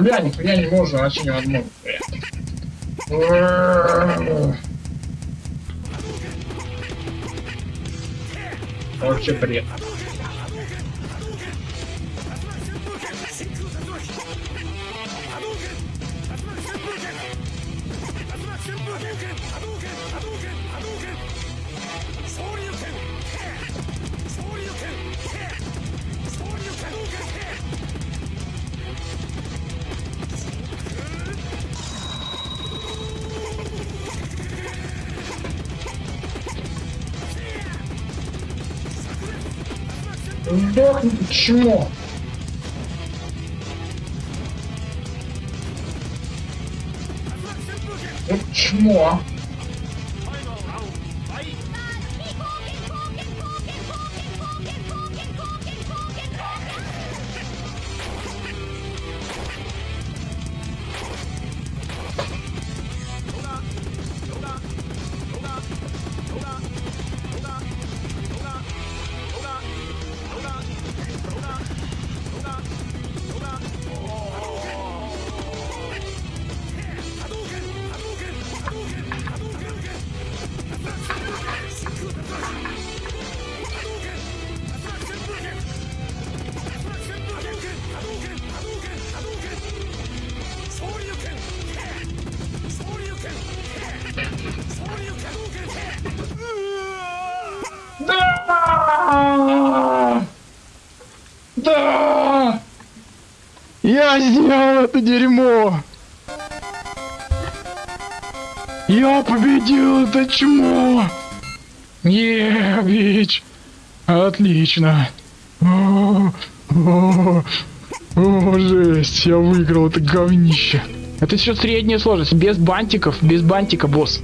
Бля, нихуя не можно, вообще невозможно. Бля. Вообще бред. Сдохни, чмо! Вот чмо! Да! Да! Я сделал это дерьмо! Я победил это чмо! Е, бич! Отлично! О, о, о, жесть, я выиграл это говнище. Это все средняя сложность, без бантиков, без бантика, босс.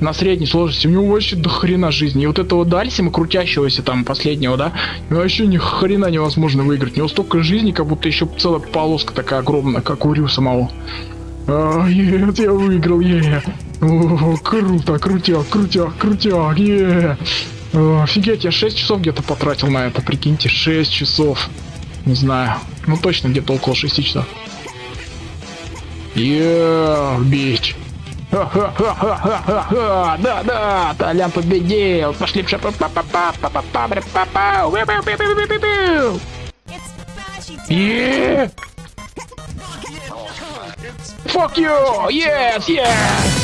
На средней сложности. У него вообще до хрена жизни. И вот этого Дальсима, крутящегося там последнего, да, вообще ни хрена невозможно выиграть. У него столько жизни, как будто еще целая полоска такая огромная, как у Рю самого. А, нет, я выиграл, е. О, круто, крутяк, крутяк, крутяк, е. О, офигеть, я 6 часов где-то потратил на это, прикиньте, 6 часов. Не знаю, ну точно где-то около 6 часов. Е, бич. Ха-ха-ха-ха-ха-ха! Да-да! Толян победил! Пошли пша па па па па па па па па па па! Fuck you! Yes, yes!